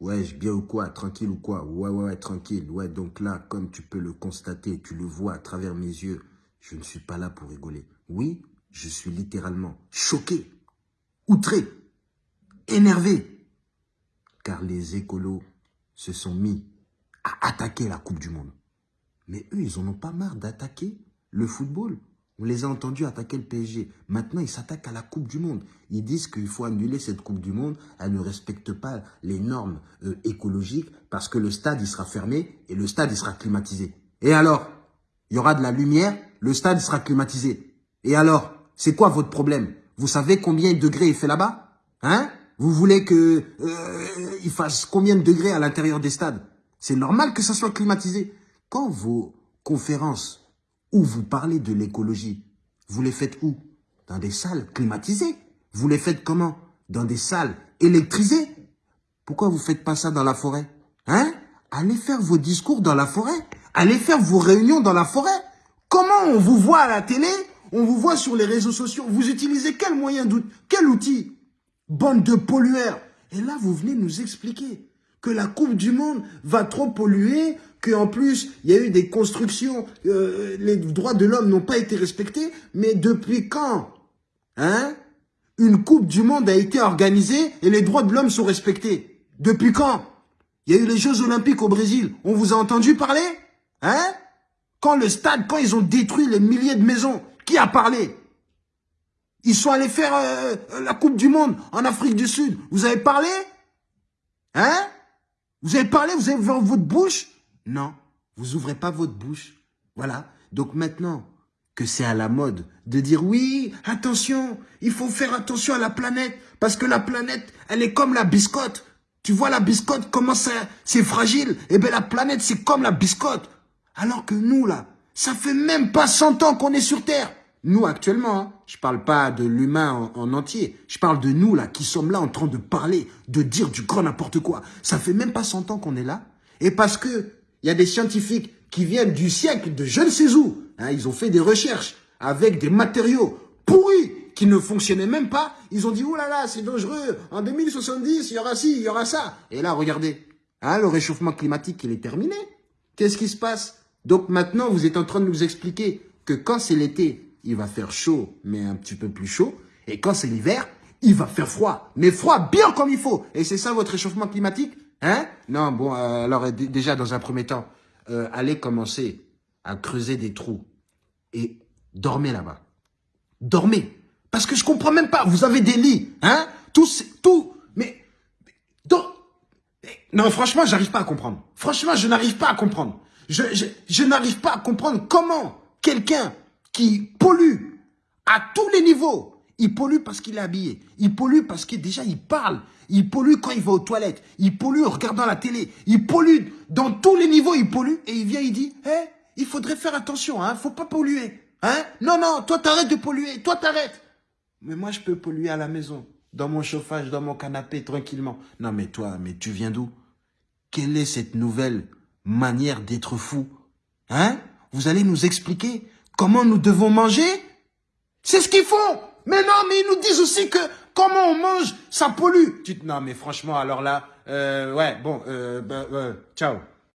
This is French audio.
Ouais, bien ou quoi Tranquille ou quoi? Ouais, ouais, ouais, tranquille. Ouais, donc là, comme tu peux le constater, tu le vois à travers mes yeux, je ne suis pas là pour rigoler. Oui, je suis littéralement choqué, outré, énervé. Car les écolos se sont mis à attaquer la Coupe du Monde. Mais eux, ils en ont pas marre d'attaquer le football. On les a entendus attaquer le PSG. Maintenant, ils s'attaquent à la Coupe du Monde. Ils disent qu'il faut annuler cette Coupe du Monde. Elle ne respecte pas les normes euh, écologiques parce que le stade, il sera fermé et le stade, il sera climatisé. Et alors? Il y aura de la lumière, le stade sera climatisé. Et alors? C'est quoi votre problème? Vous savez combien de degrés il fait là-bas? Hein? Vous voulez que euh, il fasse combien de degrés à l'intérieur des stades? C'est normal que ça soit climatisé. Quand vos conférences où vous parlez de l'écologie, vous les faites où? Dans des salles climatisées. Vous les faites comment? Dans des salles électrisées. Pourquoi vous faites pas ça dans la forêt? Hein? Allez faire vos discours dans la forêt. Allez faire vos réunions dans la forêt. Comment on vous voit à la télé? On vous voit sur les réseaux sociaux. Vous utilisez quel moyen d'outil Quel outil? Bande de pollueurs. Et là, vous venez nous expliquer que la Coupe du Monde va trop polluer, qu'en plus, il y a eu des constructions, euh, les droits de l'homme n'ont pas été respectés, mais depuis quand hein, une Coupe du Monde a été organisée et les droits de l'homme sont respectés? Depuis quand? Il y a eu les Jeux Olympiques au Brésil, on vous a entendu parler Hein? Quand le stade, quand ils ont détruit les milliers de maisons, qui a parlé? Ils sont allés faire euh, la Coupe du Monde en Afrique du Sud, vous avez parlé Hein? Vous avez parlé, vous avez ouvert votre bouche? Non, vous ouvrez pas votre bouche. Voilà. Donc maintenant que c'est à la mode de dire oui, attention, il faut faire attention à la planète parce que la planète, elle est comme la biscotte. Tu vois la biscotte, comment c'est fragile? Eh bien la planète, c'est comme la biscotte. Alors que nous, là, ça fait même pas 100 ans qu'on est sur Terre. Nous, actuellement, hein, je parle pas de l'humain en, en, entier. Je parle de nous, là, qui sommes là en train de parler, de dire du grand n'importe quoi. Ça fait même pas 100 ans qu'on est là. Et parce que il y a des scientifiques qui viennent du siècle de je ne sais où. Hein, ils ont fait des recherches avec des matériaux pourris qui ne fonctionnaient même pas. Ils ont dit, oh là là, c'est dangereux. En 2070, il y aura ci, il y aura ça. Et là, regardez. Hein, le réchauffement climatique, il est terminé. Qu'est-ce qui se passe? Donc maintenant, vous êtes en train de nous expliquer que quand c'est l'été, il va faire chaud, mais un petit peu plus chaud. Et quand c'est l'hiver, il va faire froid. Mais froid bien comme il faut. Et c'est ça votre réchauffement climatique Hein? Non, bon, euh, alors déjà, dans un premier temps, euh, allez commencer à creuser des trous et dormez là-bas. Dormez. Parce que je comprends même pas. Vous avez des lits, hein? Tout, tout, mais... non, franchement, j'arrive pas à comprendre. Franchement, je n'arrive pas à comprendre. Je n'arrive pas à comprendre comment quelqu'un qui pollue à tous les niveaux, il pollue parce qu'il est habillé. Il pollue parce que déjà il parle. Il pollue quand il va aux toilettes. Il pollue en regardant la télé. Il pollue dans tous les niveaux. Il pollue et il vient, il dit, hé, il faudrait faire attention, hein, faut pas polluer, hein. Non, non, toi t'arrêtes de polluer, toi t'arrêtes. Mais moi je peux polluer à la maison, dans mon chauffage, dans mon canapé, tranquillement. Non mais toi, mais tu viens d'où? Quelle est cette nouvelle manière d'être fou? Hein? Vous allez nous expliquer? Comment nous devons manger? C'est ce qu'ils font mais non, mais ils nous disent aussi que comment on mange, ça pollue. Tu non, mais franchement, alors là, euh, ouais, bon, euh, ben, euh, ciao.